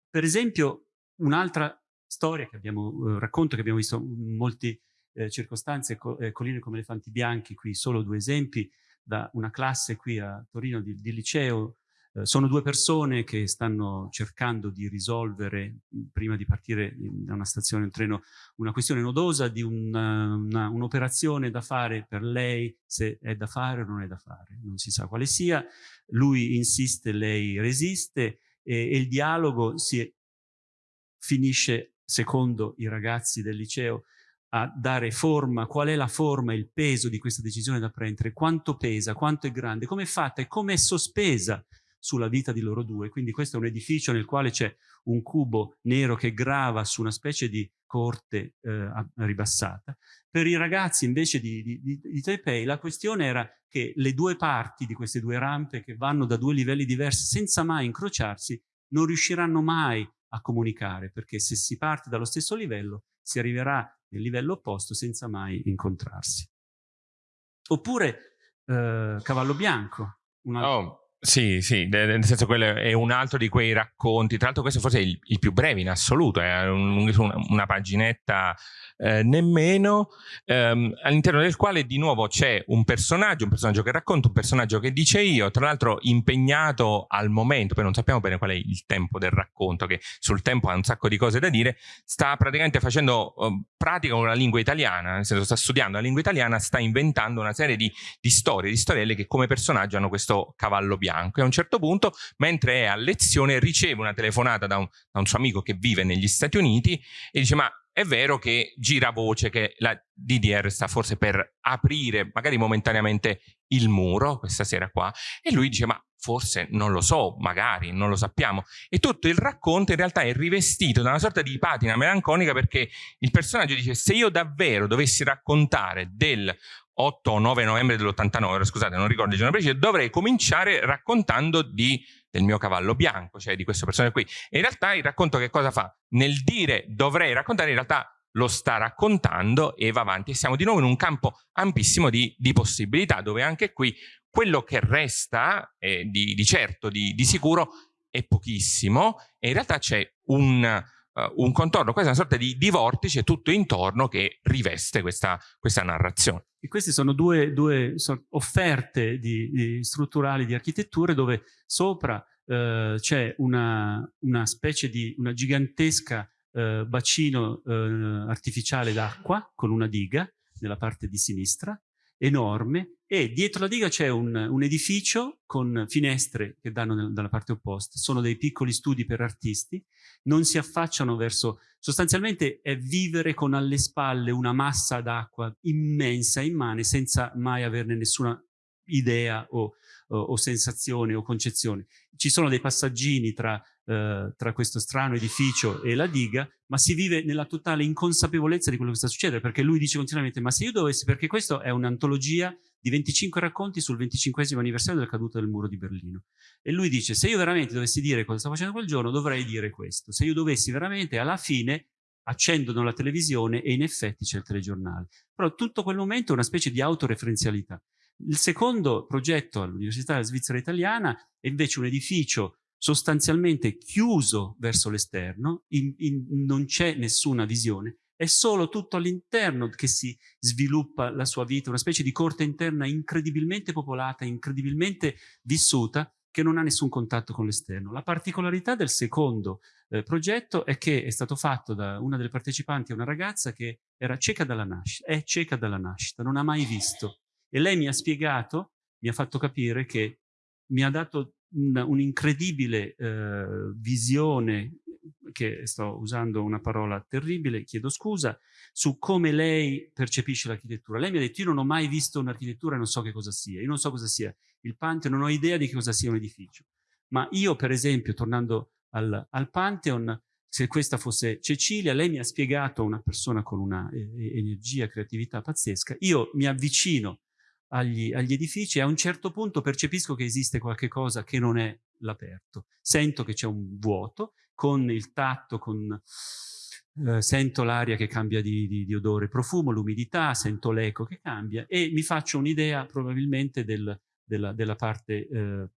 [SPEAKER 2] Per esempio, un'altra storia che abbiamo, eh, racconto che abbiamo visto in molte eh, circostanze, co eh, Colline come elefanti bianchi, qui solo due esempi, da una classe qui a Torino di, di liceo sono due persone che stanno cercando di risolvere, prima di partire da una stazione, un treno, una questione nodosa di un'operazione un da fare per lei, se è da fare o non è da fare, non si sa quale sia. Lui insiste, lei resiste e, e il dialogo si finisce, secondo i ragazzi del liceo, a dare forma, qual è la forma, il peso di questa decisione da prendere, quanto pesa, quanto è grande, come è fatta e come è sospesa sulla vita di loro due. Quindi questo è un edificio nel quale c'è un cubo nero che grava su una specie di corte eh, ribassata. Per i ragazzi invece di, di, di, Taipei la questione era che le due parti di queste due rampe che vanno da due livelli diversi senza mai incrociarsi non riusciranno mai a comunicare perché se si parte dallo stesso livello si arriverà nel livello opposto senza mai incontrarsi. Oppure eh, Cavallo Bianco.
[SPEAKER 1] Una... Oh, sì, sì, nel senso quello è un altro di quei racconti, tra l'altro questo forse è il, il, più breve in assoluto, è un, una paginetta eh, nemmeno, ehm, all'interno del quale di nuovo c'è un personaggio, un personaggio che racconta, un personaggio che dice io, tra l'altro impegnato al momento, poi non sappiamo bene qual è il tempo del racconto, che sul tempo ha un sacco di cose da dire, sta praticamente facendo uh, pratica con la lingua italiana, nel senso sta studiando la lingua italiana, sta inventando una serie di, di storie, di storielle che come personaggio hanno questo cavallo bianco bianco e a un certo punto, mentre è a lezione, riceve una telefonata da un, da un suo amico che vive negli Stati Uniti e dice ma è vero che gira voce che la DDR sta forse per aprire magari momentaneamente il muro questa sera qua e lui dice ma forse non lo so, magari, non lo sappiamo. E tutto il racconto in realtà è rivestito da una sorta di patina melanconica perché il personaggio dice se io davvero dovessi raccontare del 8 o 9 novembre dell'89, scusate non ricordo il giorno preciso, dovrei cominciare raccontando di, del mio cavallo bianco, cioè di questo personaggio qui. E in realtà il racconto che cosa fa? Nel dire dovrei raccontare, in realtà lo sta raccontando e va avanti. E siamo di nuovo in un campo ampissimo di, di possibilità, dove anche qui quello che resta, eh, di, di, certo, di, di sicuro, è pochissimo e in realtà c'è un uh, un contorno, questa è una sorta di, di, vortice tutto intorno che riveste questa, questa narrazione.
[SPEAKER 2] E queste sono due, due offerte di, di strutturali di architetture dove sopra uh, c'è una, una, specie di una gigantesca uh, bacino artificiale d'acqua con una diga nella parte di sinistra enorme e dietro la diga c'è un, un, edificio con finestre che danno nel, dalla parte opposta, sono dei piccoli studi per artisti, non si affacciano verso, sostanzialmente è vivere con alle spalle una massa d'acqua immensa, immane, senza mai averne nessuna idea o, o, o sensazione o concezione. Ci sono dei passaggini tra, eh, tra questo strano edificio e la diga, ma si vive nella totale inconsapevolezza di quello che sta succedendo, perché lui dice continuamente, ma se io dovessi, perché questo è un'antologia di 25 racconti sul 25 anniversario della caduta del muro di Berlino. E lui dice, se io veramente dovessi dire cosa stavo facendo quel giorno, dovrei dire questo. Se io dovessi veramente, alla fine, accendono la televisione e in effetti c'è il telegiornale. Però tutto quel momento è una specie di autoreferenzialità. Il secondo progetto all'Università della Svizzera Italiana è invece un edificio sostanzialmente chiuso verso l'esterno, non c'è nessuna visione, è solo tutto all'interno che si sviluppa la sua vita, una specie di corte interna incredibilmente popolata, incredibilmente vissuta, che non ha nessun contatto con l'esterno. La particolarità del secondo eh, progetto è che è stato fatto da una delle partecipanti, una ragazza che era cieca dalla nascita, è cieca dalla nascita, non ha mai visto. E lei mi ha spiegato, mi ha fatto capire che mi ha dato un'incredibile un eh, visione che sto usando una parola terribile, chiedo scusa, su come lei percepisce l'architettura. Lei mi ha detto, io non ho mai visto un'architettura e non so che cosa sia. Io non so cosa sia il Pantheon, non ho idea di che cosa sia un edificio. Ma io, per esempio, tornando al, al Pantheon, se questa fosse Cecilia, lei mi ha spiegato una persona con una eh, energia, creatività pazzesca, io mi avvicino agli, agli, edifici e a un certo punto percepisco che esiste qualche cosa che non è l'aperto. Sento che c'è un vuoto, con il tatto, con, eh, sento l'aria che cambia di, di, di odore profumo, l'umidità, sento l'eco che cambia e mi faccio un'idea probabilmente del, della, della, parte eh,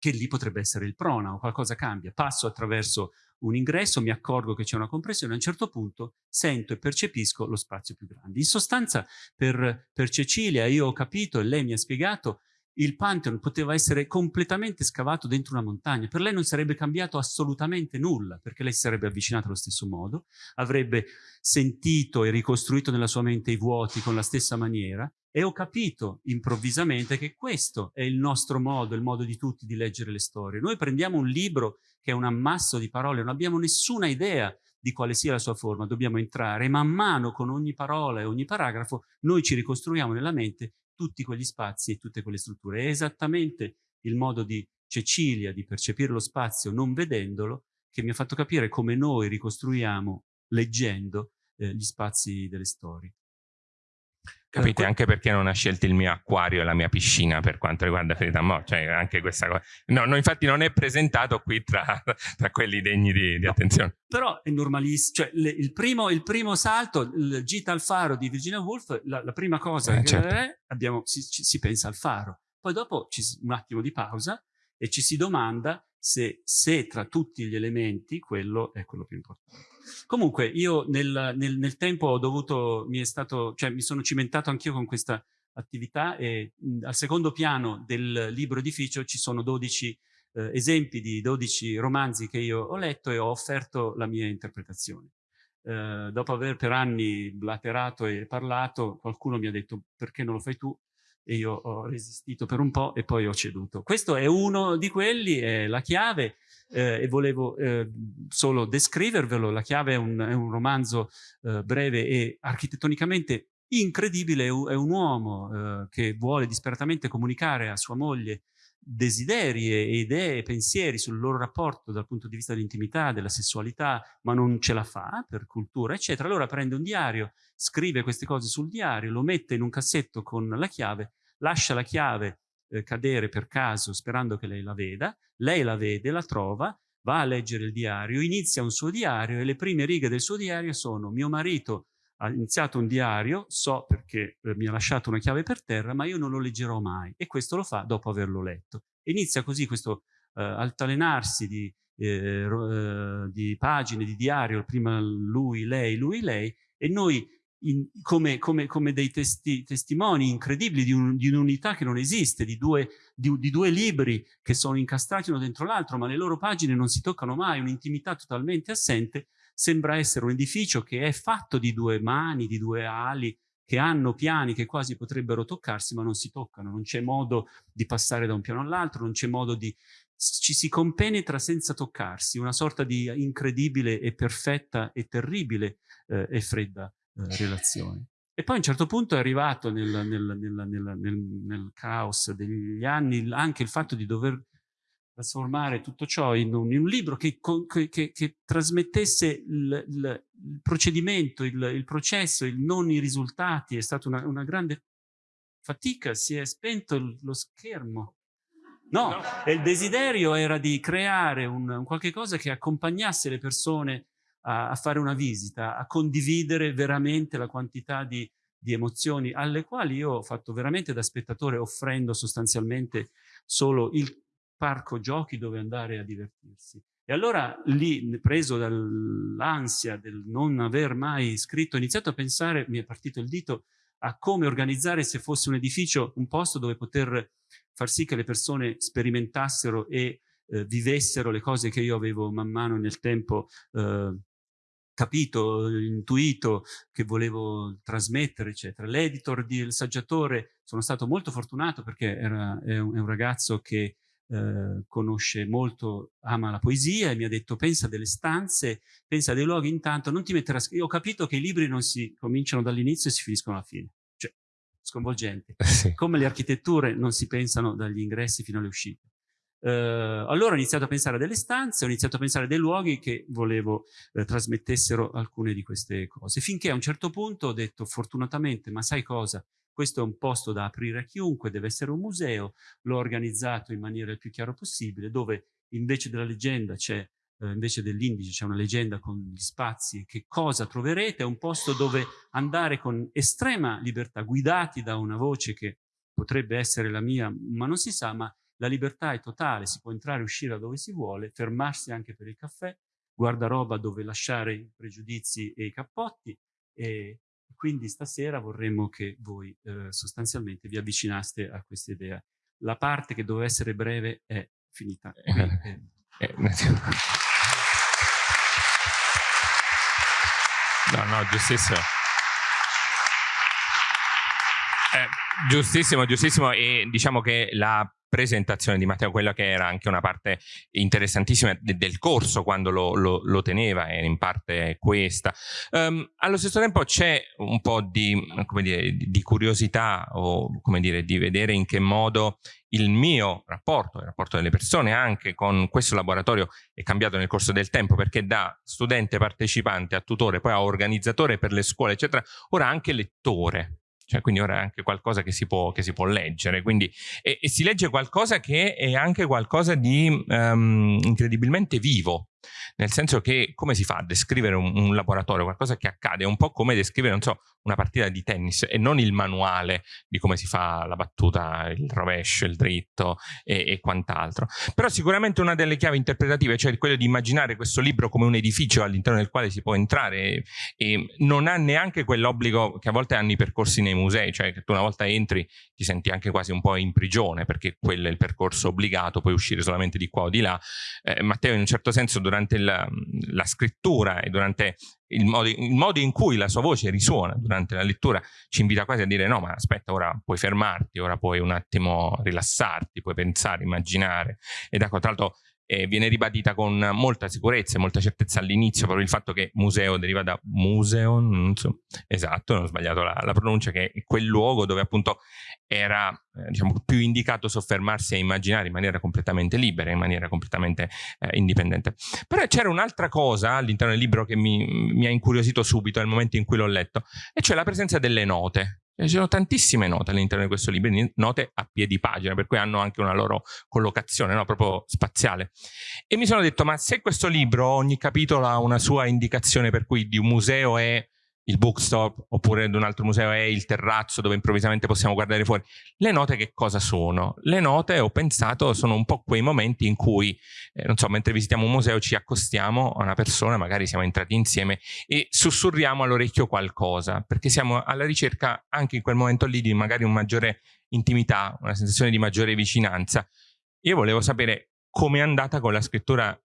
[SPEAKER 2] che lì potrebbe essere il prona o qualcosa cambia. Passo attraverso un ingresso, mi accorgo che c'è una compressione, a un certo punto sento e percepisco lo spazio più grande. In sostanza per, per Cecilia io ho capito e lei mi ha spiegato il Pantheon poteva essere completamente scavato dentro una montagna. Per lei non sarebbe cambiato assolutamente nulla, perché lei si sarebbe avvicinata allo stesso modo, avrebbe sentito e ricostruito nella sua mente i vuoti con la stessa maniera, e ho capito improvvisamente che questo è il nostro modo, il modo di tutti di leggere le storie. Noi prendiamo un libro che è un ammasso di parole, non abbiamo nessuna idea di quale sia la sua forma, dobbiamo entrare e man mano con ogni parola e ogni paragrafo noi ci ricostruiamo nella mente tutti quegli spazi e tutte quelle strutture. È esattamente il modo di Cecilia di percepire lo spazio non vedendolo che mi ha fatto capire come noi ricostruiamo leggendo eh, gli spazi delle storie.
[SPEAKER 1] Capite? Anche perché non ha scelto il mio acquario e la mia piscina per quanto riguarda Ferita Mo, cioè anche questa cosa. No, no, infatti non è presentato qui tra, tra quelli degni di, di no, attenzione.
[SPEAKER 2] Però è normalissimo, cioè le, il, primo, il, primo, salto, il gita al faro di Virginia Woolf, la, la prima cosa eh, che certo. è, abbiamo, si, ci, si, pensa al faro. Poi dopo ci, un attimo di pausa e ci si domanda se, se tra tutti gli elementi quello è quello più importante. Comunque io nel, nel, nel tempo ho dovuto, mi è stato, cioè mi sono cimentato anch'io con questa attività e mh, al secondo piano del libro edificio ci sono 12 eh, esempi di 12 romanzi che io ho letto e ho offerto la mia interpretazione. Eh, dopo aver per anni blaterato e parlato, qualcuno mi ha detto perché non lo fai tu? E io ho resistito per un po' e poi ho ceduto. Questo è uno di quelli, è la chiave, eh, e volevo eh, solo descrivervelo. La chiave è un, è un romanzo eh, breve e architettonicamente incredibile, è un uomo eh, che vuole disperatamente comunicare a sua moglie desideri e idee pensieri sul loro rapporto dal punto di vista dell'intimità, della sessualità, ma non ce la fa per cultura, eccetera. Allora prende un diario, scrive queste cose sul diario, lo mette in un cassetto con la chiave, lascia la chiave eh, cadere per caso sperando che lei la veda, lei la vede, la trova, va a leggere il diario, inizia un suo diario e le prime righe del suo diario sono mio marito ha iniziato un diario, so perché eh, mi ha lasciato una chiave per terra, ma io non lo leggerò mai e questo lo fa dopo averlo letto. Inizia così questo eh, altalenarsi di, eh, eh di pagine di diario, prima lui, lei, lui, lei, e noi in, come, come, come, dei testi, testimoni incredibili di, un, di un'unità che non esiste, di due, di, di due, libri che sono incastrati uno dentro l'altro, ma le loro pagine non si toccano mai, un'intimità totalmente assente, sembra essere un edificio che è fatto di due mani, di due ali, che hanno piani che quasi potrebbero toccarsi, ma non si toccano, non c'è modo di passare da un piano all'altro, non c'è modo di... ci si compenetra senza toccarsi, una sorta di incredibile e perfetta e terribile eh, e fredda eh, relazione. E poi a un certo punto è arrivato nel, nel, nel, nel caos degli anni anche il fatto di dover trasformare tutto ciò in un, in un libro che, che, che, che, trasmettesse il, il, il procedimento, il, il, processo, il non i risultati. È stata una, una grande fatica, si è spento lo schermo. No, no, il desiderio era di creare un, un qualche cosa che accompagnasse le persone a, a, fare una visita, a condividere veramente la quantità di, di emozioni alle quali io ho fatto veramente da spettatore offrendo sostanzialmente solo il parco giochi dove andare a divertirsi. E allora lì, preso dall'ansia del non aver mai scritto, ho iniziato a pensare, mi è partito il dito, a come organizzare se fosse un edificio, un posto dove poter far sì che le persone sperimentassero e eh, vivessero le cose che io avevo man mano nel tempo eh, capito, intuito, che volevo trasmettere, eccetera. L'editor Il Saggiatore, sono stato molto fortunato perché era, è, un, è un ragazzo che eh, conosce molto, ama la poesia e mi ha detto pensa delle stanze, pensa dei luoghi intanto, non ti mettere a scrivere. Ho capito che i libri non si cominciano dall'inizio e si finiscono alla fine. Cioè, sconvolgente. Sì. Come le architetture non si pensano dagli ingressi fino alle uscite. Uh, allora ho iniziato a pensare a delle stanze, ho iniziato a pensare a dei luoghi che volevo eh, trasmettessero alcune di queste cose, finché a un certo punto ho detto fortunatamente, ma sai cosa? Questo è un posto da aprire a chiunque, deve essere un museo, l'ho organizzato in maniera il più chiara possibile, dove invece della leggenda c'è, eh, invece dell'indice c'è una leggenda con gli spazi, che cosa troverete? È un posto dove andare con estrema libertà, guidati da una voce che potrebbe essere la mia, ma non si sa, ma la libertà è totale, si può entrare e uscire da dove si vuole, fermarsi anche per il caffè, guardaroba dove lasciare i pregiudizi e i cappotti e, quindi stasera vorremmo che voi eh, sostanzialmente vi avvicinaste a questa idea. La parte che doveva essere breve è finita. Qui, eh. Eh, no,
[SPEAKER 1] no, giustissimo. Eh, giustissimo, giustissimo. E diciamo che la presentazione di Matteo, quella che era anche una parte interessantissima de del corso quando lo, lo, lo, teneva, era in parte questa. Um, allo stesso tempo c'è un po' di, dire, di, curiosità o come dire, di vedere in che modo il mio rapporto, il rapporto delle persone anche con questo laboratorio è cambiato nel corso del tempo perché da studente partecipante a tutore, poi a organizzatore per le scuole, eccetera, ora anche lettore cioè, quindi ora è anche qualcosa che si può, che si può leggere, quindi, e, e, si legge qualcosa che è anche qualcosa di um, incredibilmente vivo, nel senso che come si fa a descrivere un, un, laboratorio, qualcosa che accade, è un po' come descrivere, so, una partita di tennis e non il manuale di come si fa la battuta, il rovescio, il dritto e, e quant'altro. Però sicuramente una delle chiavi interpretative, cioè quello di immaginare questo libro come un edificio all'interno del quale si può entrare e, e non ha neanche quell'obbligo che a volte hanno i percorsi nei musei, cioè che tu una volta entri ti senti anche quasi un po' in prigione perché quello è il percorso obbligato, puoi uscire solamente di qua o di là. Eh, Matteo in un certo senso durante la, la scrittura e durante il modo, il modo, in cui la sua voce risuona durante la lettura ci invita quasi a dire no ma aspetta ora puoi fermarti, ora puoi un attimo rilassarti, puoi pensare, immaginare. Ed ecco tra l'altro eh, viene ribadita con molta sicurezza e molta certezza all'inizio proprio il fatto che museo deriva da museo, non so, esatto, non ho sbagliato la, la pronuncia, che è quel luogo dove appunto era eh, diciamo, più indicato soffermarsi a immaginare in maniera completamente libera, in maniera completamente eh, indipendente. Però c'era un'altra cosa all'interno del libro che mi, mi ha incuriosito subito nel momento in cui l'ho letto, e cioè la presenza delle note. Ci sono tantissime note all'interno di questo libro, note a piedi pagina, per cui hanno anche una loro collocazione, no? proprio spaziale. E mi sono detto, ma se questo libro, ogni capitolo ha una sua indicazione per cui di un museo è il bookstop oppure ad un altro museo è il terrazzo dove improvvisamente possiamo guardare fuori. Le note che cosa sono? Le note, ho pensato, sono un po' quei momenti in cui, eh, non so, mentre visitiamo un museo ci accostiamo a una persona, magari siamo entrati insieme e sussurriamo all'orecchio qualcosa, perché siamo alla ricerca anche in quel momento lì di magari un maggiore intimità, una sensazione di maggiore vicinanza. Io volevo sapere come è andata con la scrittura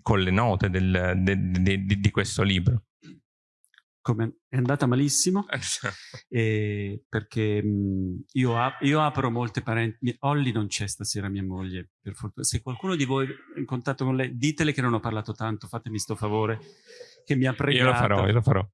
[SPEAKER 1] con le note del, de, de, de, di questo libro
[SPEAKER 2] come è andata malissimo. Eh, perché mh, io, ap io, apro molte parenti Olli non c'è stasera mia moglie per fortuna. Se qualcuno di voi è in contatto con lei ditele che non ho parlato tanto fatemi sto favore che mi ha pregato
[SPEAKER 1] io lo farò io lo farò.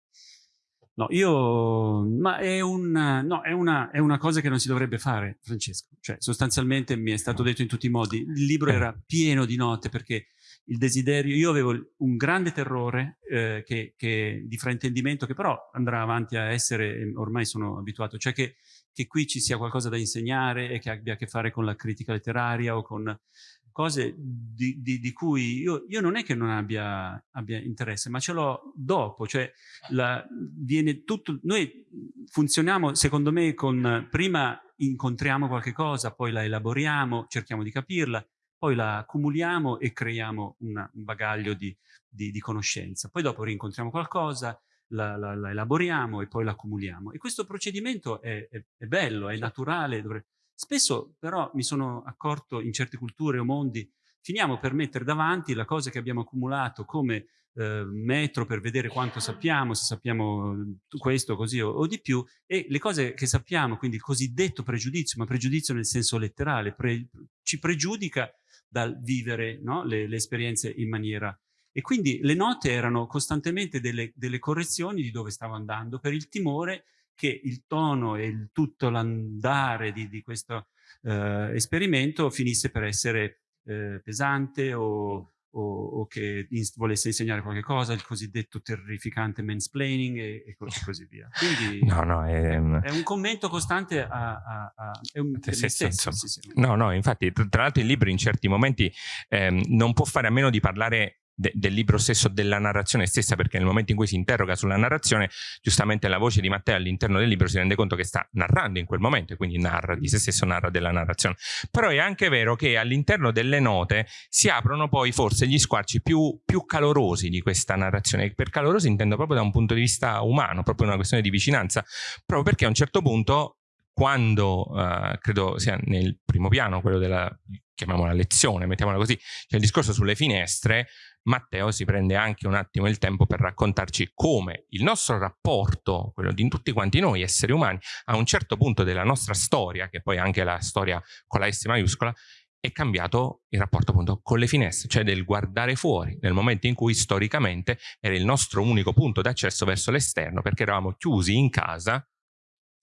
[SPEAKER 2] No, io, ma è, un, no, è, una, è una cosa che non si dovrebbe fare, Francesco. Cioè, sostanzialmente mi è stato detto in tutti i modi, il libro era pieno di note perché il desiderio, io avevo un grande terrore eh, che, che, di fraintendimento che però andrà avanti a essere, ormai sono abituato, cioè che, che qui ci sia qualcosa da insegnare e che abbia a che fare con la critica letteraria o con cose di, di, di cui io, io, non è che non abbia, abbia interesse, ma ce l'ho dopo, cioè la, viene tutto, noi funzioniamo secondo me con, prima incontriamo qualche cosa, poi la elaboriamo, cerchiamo di capirla, poi la accumuliamo e creiamo una, un bagaglio di, di, di, conoscenza, poi dopo rincontriamo qualcosa, la, la, la elaboriamo e poi la accumuliamo. E questo procedimento è, è, è bello, è naturale, dovrebbe Spesso però mi sono accorto in certe culture o mondi, finiamo per mettere davanti la cosa che abbiamo accumulato come eh, metro per vedere quanto sappiamo, se sappiamo questo, così o, o, di più, e le cose che sappiamo, quindi il cosiddetto pregiudizio, ma pregiudizio nel senso letterale, pre, ci pregiudica dal vivere no? le, le esperienze in maniera e quindi le note erano costantemente delle, delle, correzioni di dove stavo andando per il timore che il tono e il, tutto l'andare di, di, questo eh, esperimento finisse per essere eh, pesante o, o, o che volesse insegnare qualche cosa, il cosiddetto terrificante mansplaining e, e così, via. Quindi
[SPEAKER 1] no, no, è,
[SPEAKER 2] è, un commento costante a... a, a è un, è stesso,
[SPEAKER 1] sì, sì. No, no, infatti, tra l'altro il libro in certi momenti ehm, non può fare a meno di parlare de del libro stesso, della narrazione stessa, perché nel momento in cui si interroga sulla narrazione, giustamente la voce di Matteo all'interno del libro si rende conto che sta narrando in quel momento, e quindi narra di se stesso, narra della narrazione. Però è anche vero che all'interno delle note si aprono poi forse gli squarci più, più calorosi di questa narrazione. Per calorosi intendo proprio da un punto di vista umano, proprio una questione di vicinanza, proprio perché a un certo punto quando uh, credo sia nel primo piano, quello della chiamiamola lezione, mettiamola così, c'è il discorso sulle finestre, Matteo si prende anche un attimo il tempo per raccontarci come il nostro rapporto, quello di tutti quanti noi esseri umani, a un certo punto della nostra storia, che poi è anche la storia con la S maiuscola, è cambiato il rapporto appunto con le finestre, cioè del guardare fuori, nel momento in cui storicamente era il nostro unico punto d'accesso verso l'esterno, perché eravamo chiusi in casa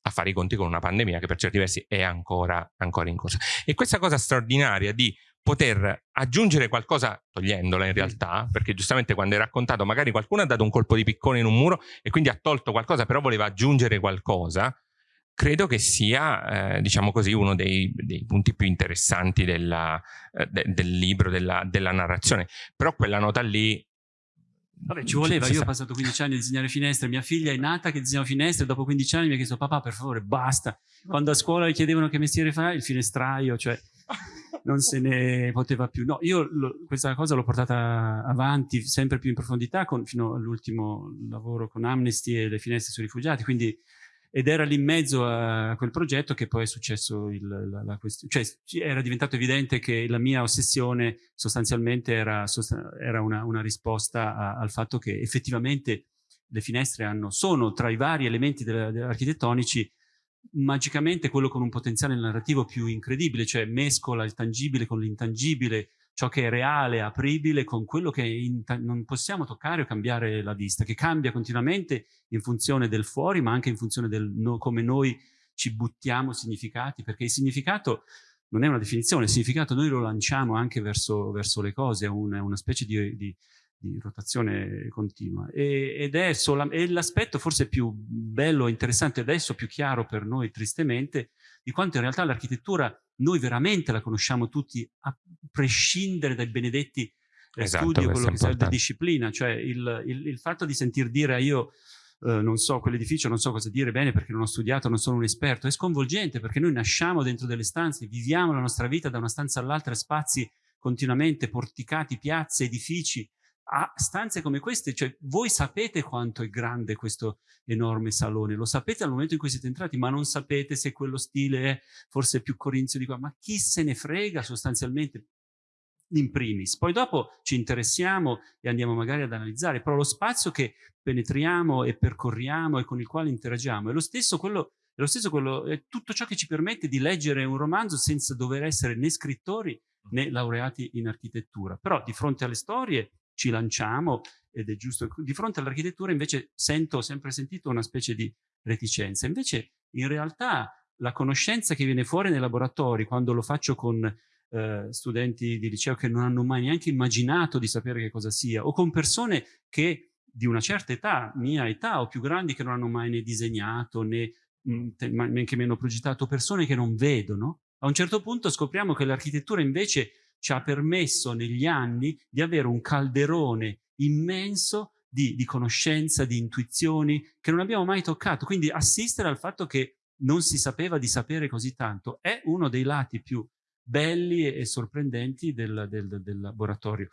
[SPEAKER 1] a fare i conti con una pandemia che per certi versi è ancora, ancora in corso. E questa cosa straordinaria di poter aggiungere qualcosa, togliendola in realtà, perché giustamente quando hai raccontato magari qualcuno ha dato un colpo di piccone in un muro e quindi ha tolto qualcosa, però voleva aggiungere qualcosa, credo che sia, eh, diciamo così, uno dei, dei, punti più interessanti della, eh, de, del libro, della, della narrazione. Però quella nota lì
[SPEAKER 2] Vabbè, ci voleva, io ho passato 15 anni a disegnare finestre, mia figlia è nata che disegnava finestre, dopo 15 anni mi ha chiesto papà per favore basta, quando a scuola le chiedevano che mestiere fa, il finestraio, cioè non se ne poteva più. No, io lo, questa cosa l'ho portata avanti sempre più in profondità con, fino all'ultimo lavoro con Amnesty e le finestre sui rifugiati, quindi ed era lì in mezzo a quel progetto che poi è successo il, la, la questione, cioè era diventato evidente che la mia ossessione sostanzialmente era, era una, una, risposta a, al fatto che effettivamente le finestre hanno, sono tra i vari elementi architettonici magicamente quello con un potenziale narrativo più incredibile, cioè mescola il tangibile con l'intangibile, ciò che è reale, apribile, con quello che non possiamo toccare o cambiare la vista, che cambia continuamente in funzione del fuori, ma anche in funzione del no, come noi ci buttiamo significati, perché il significato non è una definizione, il significato noi lo lanciamo anche verso, verso le cose, è una, una specie di, di di rotazione continua. E, ed è, è l'aspetto forse più bello interessante adesso, più chiaro per noi tristemente, di quanto in realtà l'architettura noi veramente la conosciamo tutti a prescindere dai benedetti eh, esatto, studi o quello che serve disciplina, cioè il, il, il, fatto di sentir dire io eh, non so quell'edificio, non so cosa dire bene perché non ho studiato, non sono un esperto, è sconvolgente perché noi nasciamo dentro delle stanze, viviamo la nostra vita da una stanza all'altra, spazi continuamente, porticati, piazze, edifici, a stanze come queste, cioè voi sapete quanto è grande questo enorme salone, lo sapete al momento in cui siete entrati, ma non sapete se quello stile è forse più corinzio di qua, ma chi se ne frega sostanzialmente in primis. Poi dopo ci interessiamo e andiamo magari ad analizzare, però lo spazio che penetriamo e percorriamo e con il quale interagiamo è lo stesso quello, è lo stesso quello, è tutto ciò che ci permette di leggere un romanzo senza dover essere né scrittori né laureati in architettura. Però di fronte alle storie ci lanciamo ed è giusto. Di fronte all'architettura invece sento, ho sempre sentito una specie di reticenza. Invece in realtà la conoscenza che viene fuori nei laboratori, quando lo faccio con eh, studenti di liceo che non hanno mai neanche immaginato di sapere che cosa sia, o con persone che di una certa età, mia età o più grandi, che non hanno mai né disegnato né neanche meno progettato, persone che non vedono, a un certo punto scopriamo che l'architettura invece ci ha permesso negli anni di avere un calderone immenso di, di, conoscenza, di intuizioni che non abbiamo mai toccato. Quindi assistere al fatto che non si sapeva di sapere così tanto è uno dei lati più belli e sorprendenti del, del, del laboratorio.